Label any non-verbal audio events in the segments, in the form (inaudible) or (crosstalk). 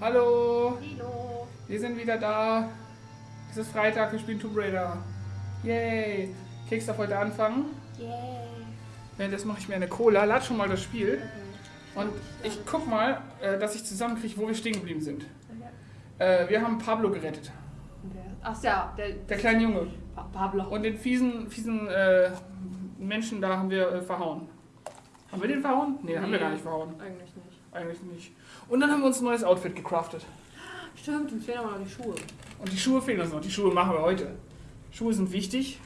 Hallo, Hallo. wir sind wieder da. Es ist Freitag, wir spielen Tomb Raider. Yay. Keks darf heute anfangen. Yay. Währenddessen mache ich mir eine Cola. Lad schon mal das Spiel. Und ich guck mal, äh, dass ich zusammenkriege, wo wir stehen geblieben sind. Äh, Wir haben Pablo gerettet. Ach ja, der, Der kleine Junge. Pa Pablo. Und den fiesen, fiesen äh, Menschen da haben wir äh, verhauen. Haben wir den verhauen? Nee, haben wir Nee. gar nicht verhauen. Eigentlich nicht. Eigentlich nicht. Und dann haben wir uns ein neues Outfit gecraftet. Stimmt, uns fehlen aber noch die Schuhe. Und die Schuhe fehlen uns noch. Die Schuhe machen wir heute. Schuhe sind wichtig.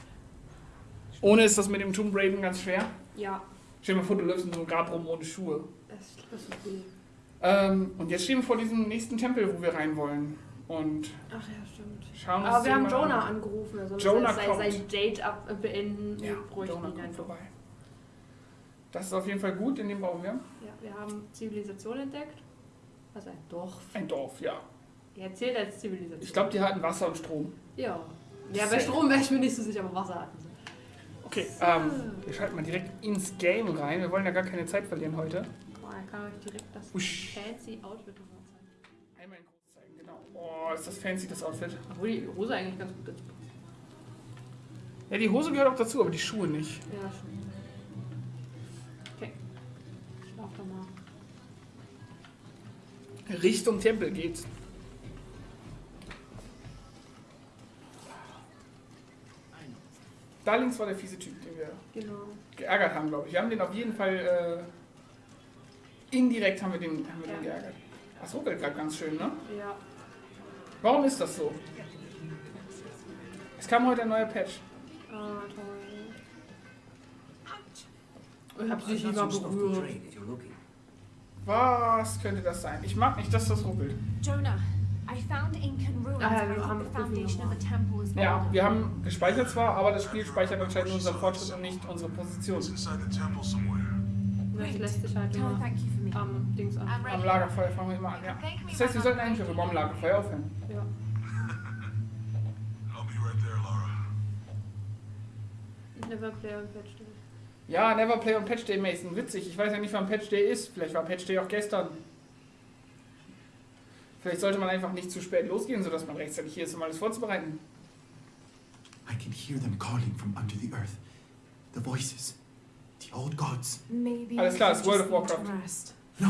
Ohne ist das mit dem Tomb Raider ganz schwer. Ja, Stell dir mal vor, du läufst in so einem Grab rum ohne Schuhe. das, das ist cool. Ähm, und jetzt stehen wir vor diesem nächsten Tempel, wo wir rein wollen. Und Ach ja, stimmt. schauen uns Aber wir haben Jonah an. angerufen. Er soll Jonah sein, kommt. sein Date ab äh, beenden. Ja, Jonah kommt vorbei. Das ist auf jeden Fall gut, in dem brauchen wir Ja, wir haben Zivilisation entdeckt. Also ein Dorf. ein Dorf, ja. Er zählt als Zivilisation. Ich glaube, die hatten Wasser und Strom. Ja. Ja, bei. Strom wäre ich mir nicht so sicher, aber Wasser hatten sie. Okay, ähm, wir schalten mal direkt ins Game rein. Wir wollen ja gar keine Zeit verlieren heute. Boah, er kann euch direkt das Usch. fancy Outfit nochmal zeigen. Einmal in groß zeigen, genau. Oh, ist das fancy, das Outfit. Obwohl die Hose eigentlich ganz gut dazu passt. Ja, die Hose gehört auch dazu, aber die Schuhe nicht. Ja, schon. Richtung Tempel geht's. Da links war der fiese Typ, den wir Genau. geärgert haben, glaube ich. Wir haben den auf jeden Fall äh, indirekt haben wir den, haben wir den Ja. geärgert. Das ruckelt gerade ganz schön, ne? Ja. Warum ist das so? Es kam heute ein neuer Patch. Ah, toll. Ich hab dich I've nicht to berührt. trade if you're looking. Was könnte das sein? Ich mag nicht, dass das ruckelt. Jonah, I found Incan ruins Ah, wir haben the foundation of the temple is Ja, wir haben gespeichert zwar, aber das Spiel speichert anscheinend nur unseren Fortschritt und nicht unsere Position. Lässt sich halt immer am Dings an. I'm Am Lagerfeuer fangen wir immer an, ja. Das heißt, wir sollten eigentlich immer am Lagerfeuer aufhören. Ja. (laughs) I'll be right there, Lara. Never play on Patch. Ja, Never Play on Patch Day, Mason. Witzig. Ich weiß ja nicht, wann Patch Day ist. Vielleicht war Patch Day auch gestern. Vielleicht sollte man einfach nicht zu spät losgehen, sodass man rechtzeitig hier ist, um alles vorzubereiten. I can hear them calling from under the earth. The voices. The old gods. Maybe Alles klar, ist World of Warcraft. rest. No,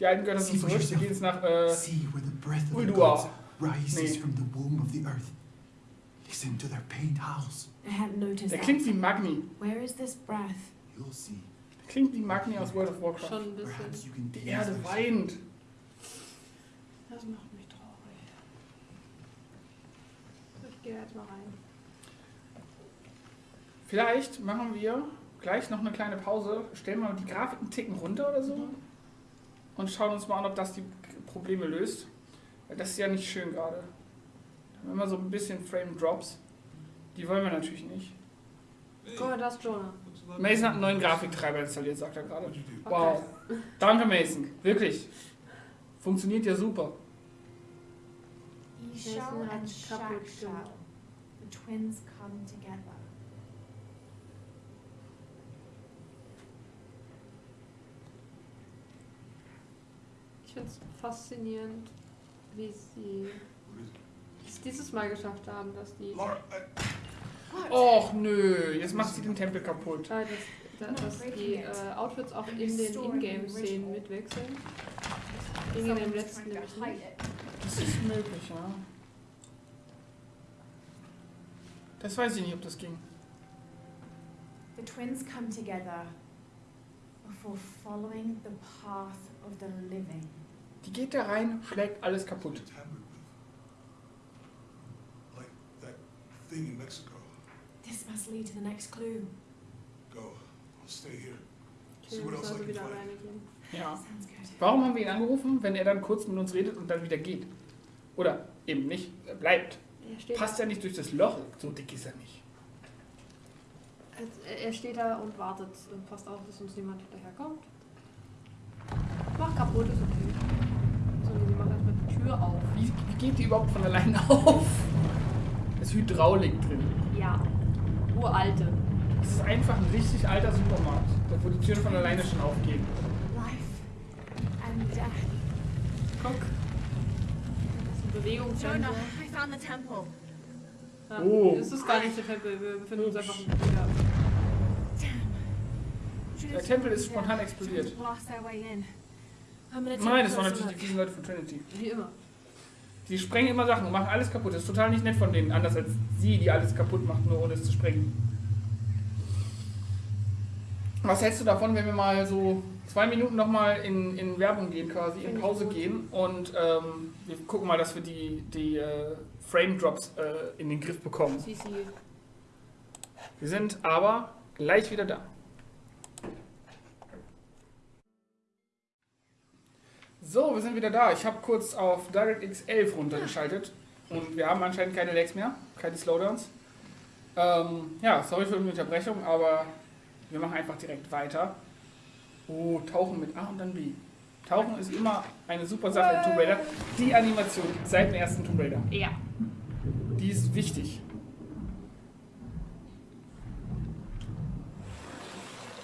Die alten Götter sind zurück. Wir gehen jetzt nach. Äh, see where the breath of the Uldua. gods rises Nee. from the womb of the earth. Listen to their pained howls. I hadn't noticed der that. klingt wie Magni. Where is this breath? You'll see. Der klingt wie Magni aus World of Warcraft. Schon ein Perhaps bisschen. you can Die Erde weint. Das macht mich traurig. Ich gehe jetzt mal rein. Vielleicht machen wir gleich noch eine kleine Pause, stellen mal die Grafik einen Ticken runter oder so und schauen uns mal an, ob das die Probleme löst. Weil das ist ja nicht schön gerade. Immer so ein bisschen Frame Drops. Die wollen wir natürlich nicht. Guck mal, das ist Jonah. Mason hat einen neuen Grafiktreiber installiert, sagt er gerade. Wow. Danke, Mason. Wirklich. Funktioniert ja super. And. The twins come together. Ich finde es faszinierend, wie sie? Es dieses Mal geschafft haben, dass die, I, Och nö, jetzt macht sie den Tempel kaputt. äh, dass, da- dass die äh, Outfits auch in den Ingame-Szenen mitwechseln. Das ging in dem letzten nämlich nicht. Das ist möglich, ja. Das weiß ich nicht, ob das ging. The twins come together before following the path of the living. Die geht da rein, schlägt alles kaputt. tampered with. Like that thing in Mexico. This must lead to the next clue. Go. I'll stay here. See what else I also can wieder find. alleine gehen. Ja. Sounds good. Warum haben wir ihn angerufen, wenn er dann kurz mit uns redet und dann wieder geht? Oder eben nicht, er bleibt. Er steht, Passt ja nicht durch das Loch, so dick ist er nicht. er- er steht da und wartet und passt auf, dass uns niemand hinterherkommt. Mach kaputt, ist okay. So, nee, sie macht erstmal die Tür auf. Wie, wie geht die überhaupt von alleine (laughs) auf? Ist Hydraulik drin. Ja. Uralte. Das ist einfach ein richtig alter Supermarkt, da wo die Türen von alleine schon aufgehen. Life and death. Guck. Bewegungssensor. Jonah, I found the temple. Ja, Oh. Es ist gar nicht der Tempel, wir befinden uns einfach wieder. Damn. Der Tempel ist spontan explodiert. I'm Nein, das waren natürlich die fiesen Leute von Trinity. Wie immer. Die sprengen immer Sachen und machen alles kaputt. Das ist total nicht nett von denen. Anders als sie, die alles kaputt macht, nur ohne es zu sprengen. Was hältst du davon, wenn wir mal so zwei Minuten nochmal in, in Werbung gehen, quasi, in Pause gehen und ähm, wir gucken mal, dass wir die, die äh, Frame Drops äh, in den Griff bekommen. Wir sind aber gleich wieder da. So, wir sind wieder da. Ich habe kurz auf DirectX 11 runtergeschaltet und wir haben anscheinend keine Lags mehr, keine Slowdowns. Ähm, ja, sorry für die Unterbrechung, aber wir machen einfach direkt weiter. Oh, Tauchen mit A und dann B. Tauchen ist immer eine super Sache im Tomb Raider. Die Animation seit dem ersten Tomb Raider, Ja. die ist wichtig.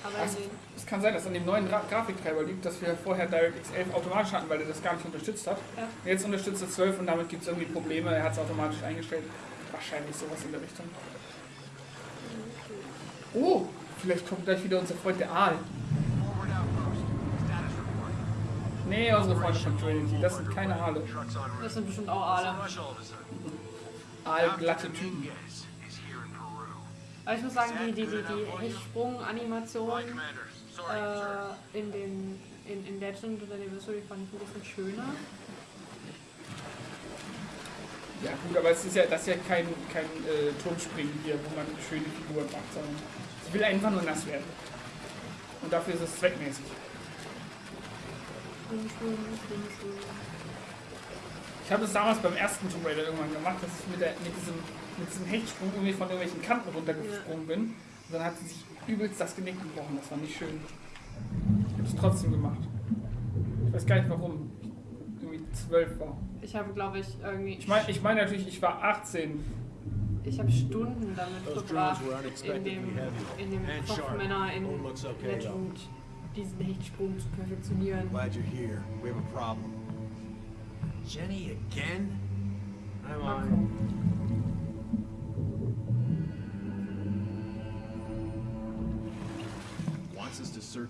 Aber Was? Es kann sein, dass an dem neuen Gra Grafiktreiber liegt, dass wir vorher DirectX 11 automatisch hatten, weil er das gar nicht unterstützt hat. Ja. Jetzt unterstützt er 12 und damit gibt es irgendwie Probleme. Er hat es automatisch eingestellt. Wahrscheinlich sowas in der Richtung. Oh, vielleicht kommt gleich wieder unser Freund der Aal. Nee, unsere Freunde von Trinity. Das sind keine Aale. Das sind bestimmt auch Aale. Aalglatte. Typen. Aber ich muss sagen, die, die, die, die Hechtsprung-Animation Äh, in, den, in, in Legend oder Anniversary fand ich ein bisschen schöner. Ja gut, aber es ist ja, das ist ja kein, kein äh, Turmspringen hier, wo man schöne Figuren macht, sondern ich will einfach nur nass werden. Und dafür ist es zweckmäßig. Ich habe das damals beim ersten Tomb Raider irgendwann gemacht, dass ich mit, der, mit, diesem, mit diesem Hechtsprung irgendwie von irgendwelchen Kanten runtergesprungen bin. Und dann hat sie sich übelst das Genick gebrochen. Das war nicht schön. Ich habe es trotzdem gemacht. Ich weiß gar nicht warum. Ich irgendwie zwölf war. Ich habe, glaube ich, irgendwie. Ich meine ich mein natürlich, ich war 18. Ich habe Stunden damit Those verbracht, in dem, in dem and Kopf sharp. Männer in. Legend diesen Hechtsprung zu perfektionieren. Glad you're here. We have a problem. Jenny again? I'm on.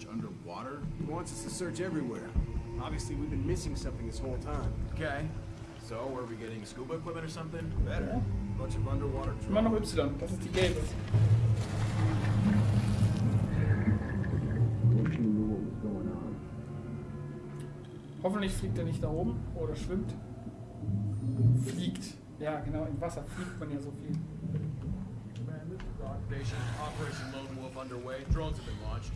Search underwater? He wants us to search everywhere. Obviously, we've been missing something this whole time. Okay. So, are we getting scuba equipment or something? Better. Bunch of underwater Immer noch drones. Y. Das ist die gelbe. Hoffentlich fliegt er nicht da oben oder schwimmt. Fliegt. Ja, genau, im Wasser fliegt man ja so viel. Command, this is Rock Station. Operation Lone Wolf underway. Drones have been launched.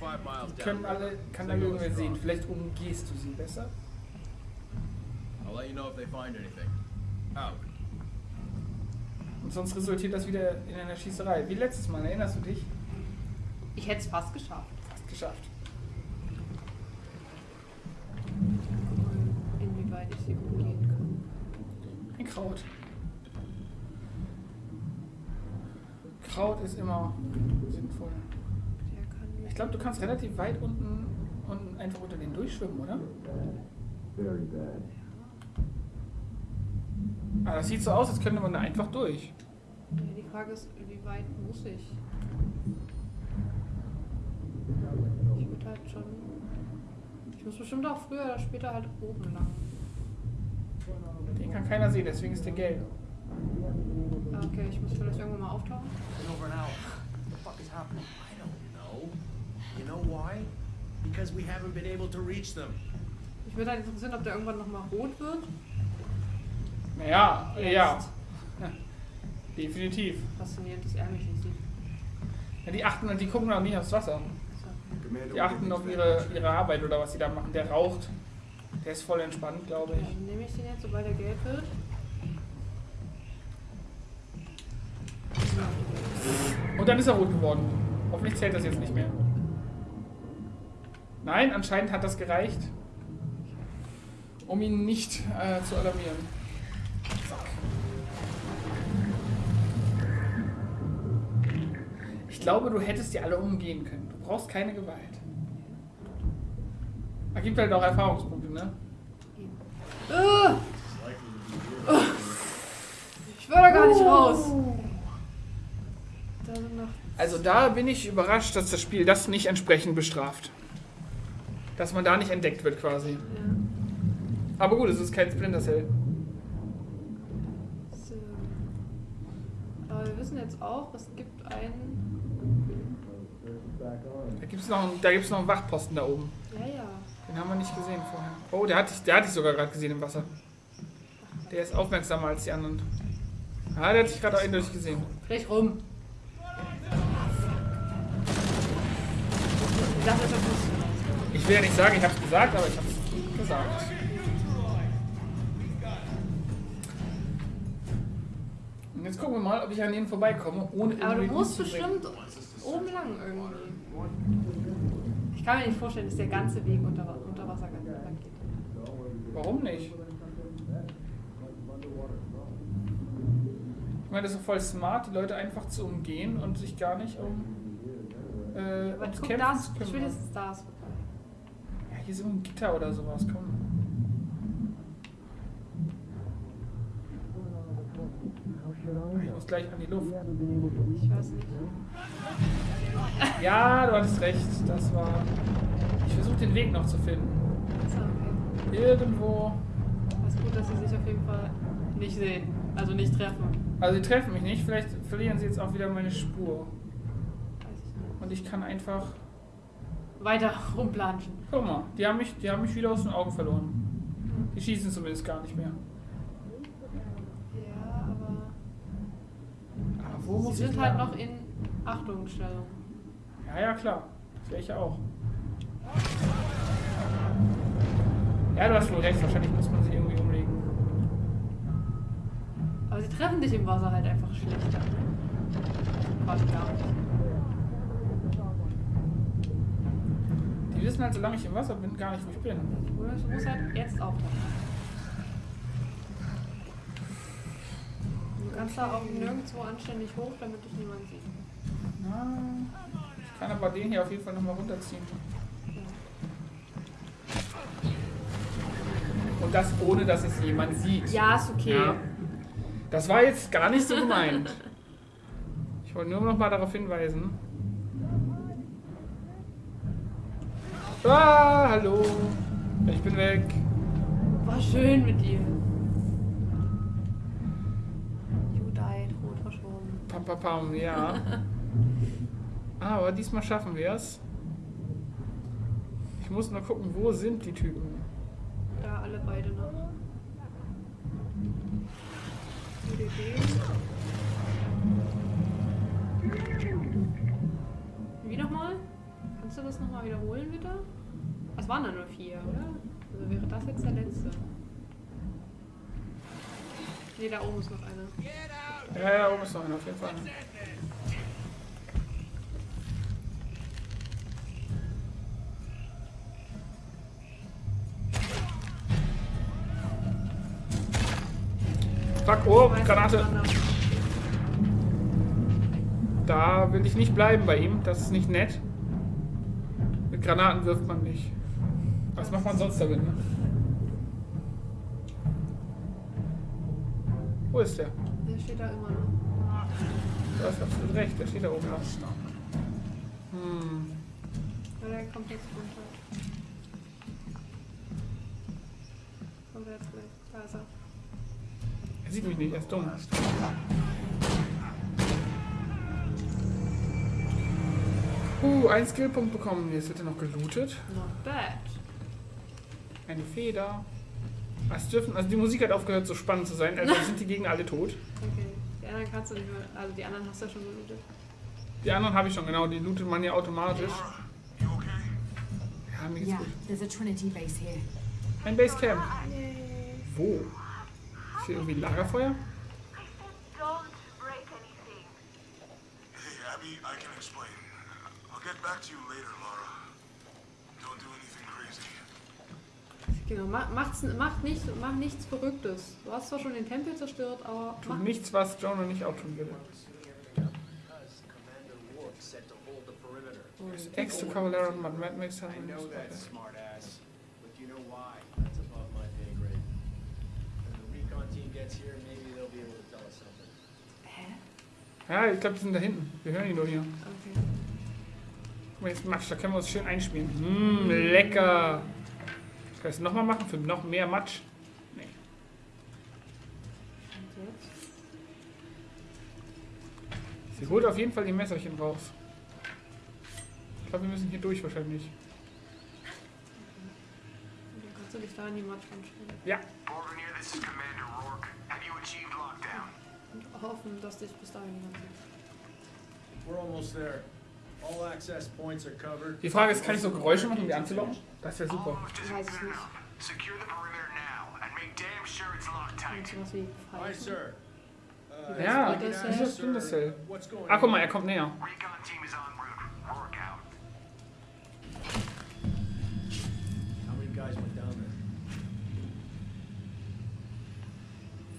Die können alle, kann alle irgendwer sehen. Vielleicht umgehst du sie besser. I'll let you know if they find anything. Out. Und sonst resultiert das wieder in einer Schießerei. Wie letztes Mal, erinnerst du dich? Ich hätte es fast geschafft. Fast geschafft. Inwieweit ich sie umgehen kann. Ein Kraut. Kraut ist immer sinnvoll. Ich glaube, du kannst relativ weit unten, unten einfach unter den durchschwimmen, oder? Ah, das sieht so aus, als könnte man da einfach durch. Ja, die Frage ist, wie weit muss ich? Ich würde halt schon. Ich muss bestimmt auch früher oder später halt oben lang. Den kann keiner sehen, deswegen ist der gelb. Ah, Okay, ich muss vielleicht irgendwann mal auftauchen. Ich würde halt interessieren, ob der irgendwann nochmal rot wird. Naja, Jetzt. ja. (laughs) Definitiv. Faszinierend, dass er mich nicht sieht. Ja, die achten und die gucken auch nie aufs Wasser. Die achten auf ihre, ihre Arbeit oder was sie da machen. Der raucht. Der ist voll entspannt, glaube ich. dann nehme ich den jetzt, sobald er gelb wird. Und dann ist er rot geworden. Hoffentlich zählt das jetzt nicht mehr. Nein, anscheinend hat das gereicht, um ihn nicht äh, zu alarmieren. Zack. Ich glaube, du hättest die alle umgehen können. Du brauchst keine Gewalt. Ergibt halt auch Erfahrungspunkte, ne? Äh. Ich will da gar nicht raus. Da sind noch. Also da bin ich überrascht, dass das Spiel das nicht entsprechend bestraft. Dass man da nicht entdeckt wird quasi. Ja. Aber gut, es ist kein Splinter Cell. So. Aber wir wissen jetzt auch, es gibt einen. Da gibt es noch, einen- da gibt's noch einen Wachposten da oben. Ja, ja. Den haben wir nicht gesehen vorher. Oh, der hat dich, der sogar gerade gesehen im Wasser. Der ist aufmerksamer als die anderen. Ah, der hat dich gerade auch eindeutig gesehen. Dreh rum. Ich dachte, das muss. Ich will ja nicht sagen, ich hab's gesagt, aber ich hab's gesagt. Und jetzt gucken wir mal, ob ich an denen vorbeikomme, ohne Aber du musst bestimmt oben lang irgendwie. Ich kann mir nicht vorstellen, dass der ganze Weg unter, unter Wasser lang geht. Warum nicht? Ich meine, das ist doch voll smart, die Leute einfach zu umgehen und sich gar nicht um äh, Aber guck, da zu ist, kümmern. spätestens da ist vorbei. Ja, hier ist ein Gitter oder sowas, komm. Ich muss gleich an die Luft. Ich weiß nicht. Ja, du hattest recht, das war... Ich versuche den Weg noch zu finden. Irgendwo... Es ist gut, dass sie sich auf jeden Fall nicht sehen. Also nicht treffen. Also sie treffen mich nicht, vielleicht verlieren sie jetzt auch wieder meine Spur. Weiß ich nicht. Und ich kann einfach... Weiter rumplanschen. Guck mal, die haben mich, die haben mich wieder aus den Augen verloren. Die schießen zumindest gar nicht mehr. Ja, aber. Aber wo muss Sie ich sind halt noch in Achtungsstellung. Ja, ja, klar. Das wäre ich ja auch. Ja, du hast wohl recht. Wahrscheinlich muss man sie irgendwie umlegen. Aber sie treffen dich im Wasser halt einfach schlechter. Quasi gar nicht. Die wissen halt, solange ich im Wasser bin, gar nicht, wo ich bin. Du musst- halt jetzt auftauchen. Du kannst da auch nirgendwo anständig hoch, damit dich niemand sieht. Na, ich kann aber den hier auf jeden Fall nochmal runterziehen. Und das ohne, dass es jemand sieht. Ja, ist okay. Ja. Das war jetzt gar nicht so gemeint. (laughs) Ich wollte nur noch mal darauf hinweisen. Ah, hallo. Ich bin weg. War schön mit dir. You died, rot verschwunden. Pam, pam, pam, ja. (laughs) Aber diesmal schaffen wir es. Ich muss nur gucken, wo sind die Typen. Da alle beide noch. UDD. Kannst du das nochmal wiederholen, bitte? Es waren da nur vier, oder? Also wäre das jetzt der letzte. Ne, da oben ist noch einer. Ja, ja, oben ist noch einer, auf jeden Fall. Fuck, oh, Granate. Da will ich nicht bleiben bei ihm, das ist nicht nett. Mit Granaten wirft man nicht. Was macht man sonst damit, ne? Wo ist der? Der steht da immer noch. Du hast absolut recht, der steht da oben noch. Hm. Ja, der kommt jetzt runter. Kommt er jetzt gleich. Da ist er. Er sieht mich nicht, er ist dumm. Uh, ein Skillpunkt bekommen. Jetzt wird er noch gelootet. Not bad. Eine Feder. Es dürfen, also die Musik hat aufgehört so spannend zu sein, also (laughs) sind die Gegner alle tot. Okay. Die anderen kannst du nicht mehr. Also die anderen hast du ja schon gelootet. Die anderen habe ich schon, genau, die lootet man ja automatisch. Okay? Ja, mir geht's Yeah, gut. there's a Trinity base here. Ein Basecamp. Wo? Ist hier irgendwie Lagerfeuer? Don't break anything. Hey, Abby, I can explain. I'll get back to you later, Laura. Don't do anything crazy. Genau, mach, macht's, macht, nicht, mach nichts Verrücktes. Du hast zwar schon den Tempel zerstört, aber mach Tut nichts, was Jonah nicht auch tun würde. Wolf said to the Cavallero and Mad Max I know that, haben. smartass. But you know why? That's above my pay grade. gets here, maybe they'll be able to tell us something. Hä? Ja, ich glaube, die sind da hinten. Wir hören ihn nur hier. Okay. Guck mal, jetzt Matsch, da können wir uns schön einspielen. Mmm, lecker. Kann ich das nochmal machen für noch mehr Matsch? Nee. Und jetzt? Sie holt auf jeden Fall die Messerchen raus. Ich glaube, wir müssen hier durch wahrscheinlich. Kannst du dich da in die Matsch anstellen. Borgonier, this is Commander Rourke. Have you achieved lockdown? Und hoffen, dass dich bis dahin niemand sieht. We're almost there. Die Frage ist, kann ich so Geräusche machen, um die anzulocken? Das wäre super. Ich isn't weiß good nicht. Secure the perimeter now and make damn sure it's locked Und tight. sowas wie Hi, Pfeifen. sir. Uh, Ja, das ask, ist das. What's going Ah, guck mal, er kommt näher.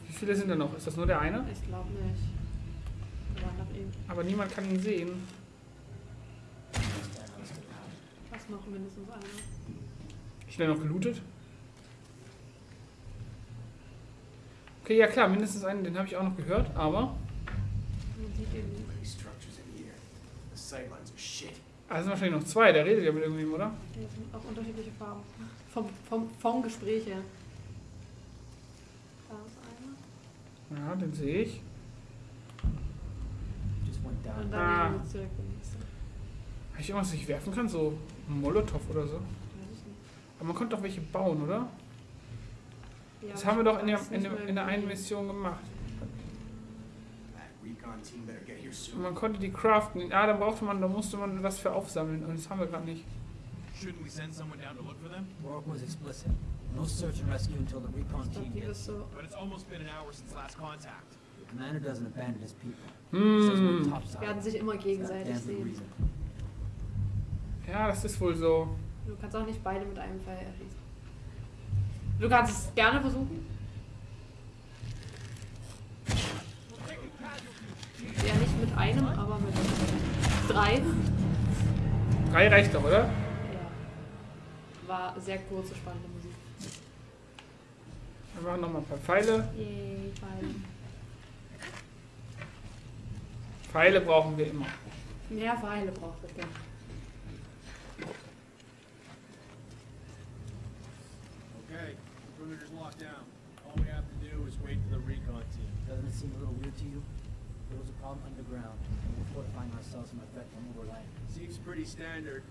Wie viele sind da noch? Ist das nur der eine? Ich glaube nicht. Aber niemand kann ihn sehen. Was noch mindestens einer. Schnell noch gelootet. Okay, ja klar, mindestens einen, den habe ich auch noch gehört, aber. Nicht. Ah, es sind wahrscheinlich noch zwei, der redet ja mit irgendwem, oder? Hier sind auch unterschiedliche Farben. Vom, vom, vom Gespräch her. Da ist einer. Ja, den sehe ich. Just went down. Und dann Ah. nächste. Habe ich irgendwas, das ich werfen kann? So Molotow oder so? Aber man konnte doch welche bauen, oder? Ja, Das haben wir doch in der, in, der, in der einen Mission gemacht. Und man konnte die craften. Ah, da brauchte man, da musste man was für aufsammeln. Und das haben wir gerade nicht. Shouldn't we send someone down to look for them? Rourke was explicit. No search and rescue until the recon team die gets. But it's almost been an hour since last contact. The commander doesn't abandon his people. He says we're Hm. topside. werden sich immer gegenseitig sehen. Ja, das ist wohl so. Du kannst auch nicht beide mit einem Pfeil erschießen. Du kannst es gerne versuchen. Ja, nicht mit einem, aber mit drei. Drei reicht doch, oder? Ja. War sehr kurze, spannende Musik. Wir machen nochmal ein paar Pfeile. Yay, Pfeile. Pfeile brauchen wir immer. Mehr Pfeile braucht es denn. Perimeter's locked down. All we have to do is wait for the recon team. Doesn't it seem a little weird to you? There was a problem underground, and we're fortifying ourselves in effect on overland. Seems pretty standard.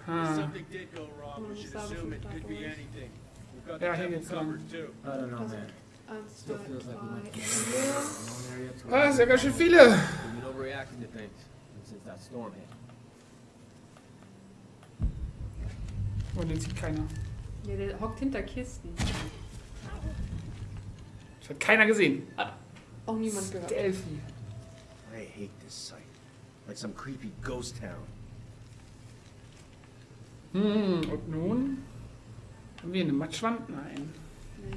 If Hm. something did go wrong, we should assume it could be anything. We've got Ja, the hier temple covered too. I don't know, man. eins, Still feels like we went drei, from vier. one known area to Ah, ist ganz schön viele. We've been overreacting to things. Since that storm hit. Oh, den sieht keiner. Ja, der hockt hinter Kisten. Das hat keiner gesehen. Auch niemand gehört. Delphi. I hate this site. Like some creepy ghost town. Hm, und nun? Haben wir eine Matschwand? Nein. Nee.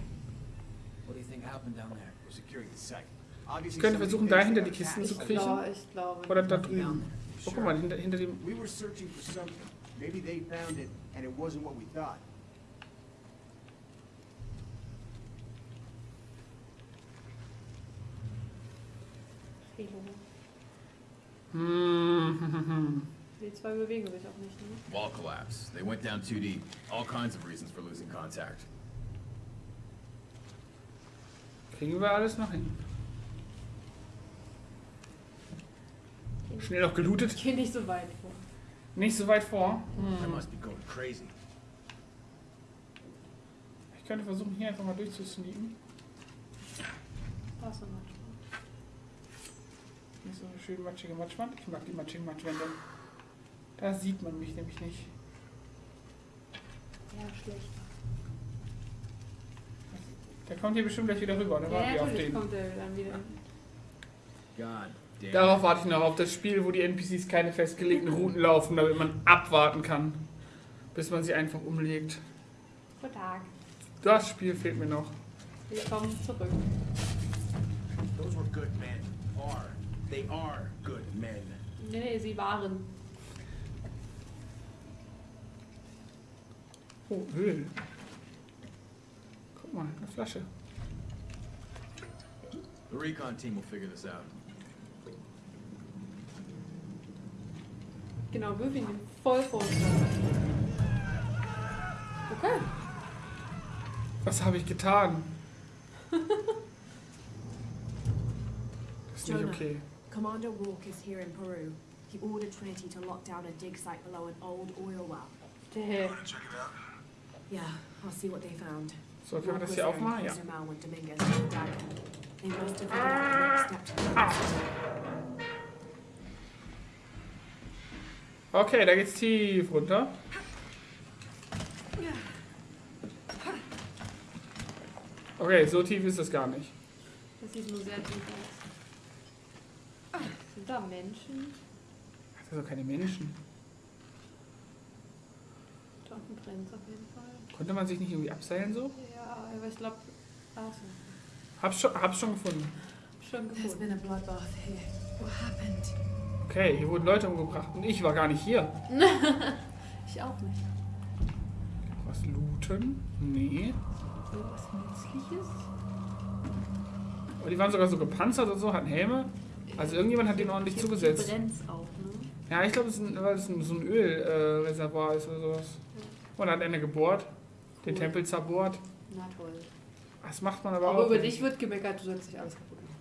What do you think happened down there? We're securing the site. Ich Obviously, könnte somebody versuchen, dahinter they die Kisten zu Ich kriechen. glaube, ich glaube. Oder da drüben. Oh, guck mal, hinter, hinter dem... We were searching for something. Maybe they found it and it wasn't what we thought. Elo. Hm, hm, hm, hm. Die zwei bewegen sich auch nicht, ne? Wall collapse. They went down too deep. All kinds of reasons for losing contact. Kriegen wir alles noch hin. Schnell noch gelootet. Ich gehe nicht so weit vor. Nicht so weit vor. I Hm. must be going crazy. Ich könnte versuchen, hier einfach mal durchzusneaken. Was denn manchmal? Nicht so eine schön matschige Matschwand. Ich mag die matschigen Matschwände. Da sieht man mich nämlich nicht. Ja, schlecht. Der kommt hier bestimmt gleich wieder rüber. Warten Ja, wir auf den. kommt er dann wieder. God damn. Darauf warte ich noch auf das Spiel, wo die NPCs keine festgelegten Routen laufen, damit man abwarten kann, bis man sie einfach umlegt. Guten Tag. Das Spiel fehlt mir noch. Willkommen zurück. Those were good men. Are. They are good men. Nee, nee, sie waren. Oh, Öl. Guck mal, eine Flasche. The recon team will figure this out. Genau, wirf ihn voll vor. Okay. Was habe ich getan? Das (laughs) ist nicht okay. Commander Rourke is here in Peru. He ordered Trinity to lock down a dig site below an old oil well. Der Want to check it out? Yeah, I'll see what they found. So, können wir Rourke das was hier there in aufmachen? Ja. Cozumel when Dominguez came. They must have figured the next step to the quest. Okay, da geht's tief runter. Okay, so tief ist es gar nicht. Das sieht nur sehr tief aus. Sind da Menschen? Das sind doch keine Menschen. Da unten brennt auf jeden Fall. Konnte man sich nicht irgendwie abseilen so? Ja, aber ich glaube. Achso, Hab's schon, hab's schon gefunden. schon There's gefunden. been a bloodbath here. What happened? Okay, hier wurden Leute umgebracht und ich war gar nicht hier. (laughs) Ich auch nicht. Was looten? Nee. Irgendwas Nützliches? Aber die waren sogar so gepanzert und so, hatten Helme. Also irgendjemand hat denen ordentlich Hier- zugesetzt. Brennt's auch, ne? Ja, ich glaube, es ist ein, weil es ein, so ein Ölreservoir äh, ist oder sowas. Und hat einer gebohrt, den Cool. Tempel zerbohrt. Na toll. Das macht man aber, Aber auch. über nicht. dich wird gemeckert, du sollst nicht alles kaputt machen.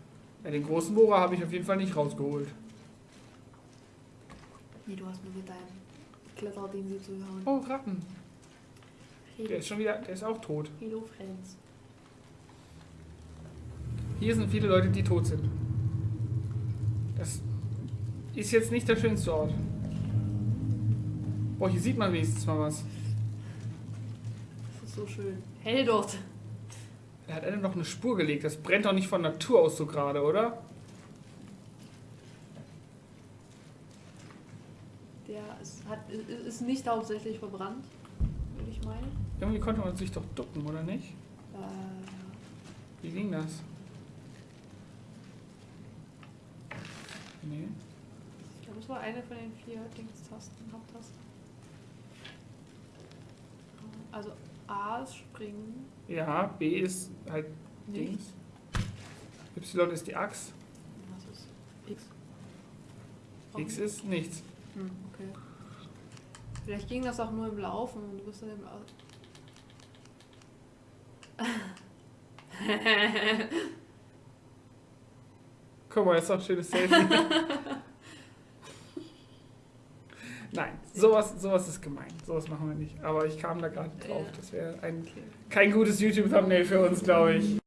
Ja, den großen Bohrer habe ich auf jeden Fall nicht rausgeholt. Nee, du hast nur mit deinem Kletterding sie zu hauen. Oh, Ratten. Der ist schon wieder, der ist auch tot. Hello Friends. Hier sind viele Leute, die tot sind. Das ist jetzt nicht der schönste Ort. Boah, hier sieht man wenigstens mal was. Das ist so schön. Hell dort. Da hat einer noch eine Spur gelegt. Das brennt doch nicht von Natur aus so gerade, oder? Der ist, hat, ist ist nicht hauptsächlich verbrannt, würde ich meinen. Irgendwie konnte man sich doch ducken, oder nicht? Äh, Wie ging das? Nee. ich glaube, es war eine von den vier Dingstasten, Haupttasten. Also A ist springen. Ja, B ist halt Nicht. Dings. Y ist die Axt. Was ist X? X ist nichts. Hm, okay. Vielleicht ging das auch nur im Laufen und du bist dann im Au (laughs) (laughs) Guck mal, jetzt noch ein schönes (laughs) Selfie. Nein, sowas, sowas ist gemein. Sowas machen wir nicht. Aber ich kam da gerade drauf. Das wäre ein kein gutes YouTube-Thumbnail für uns, glaube ich.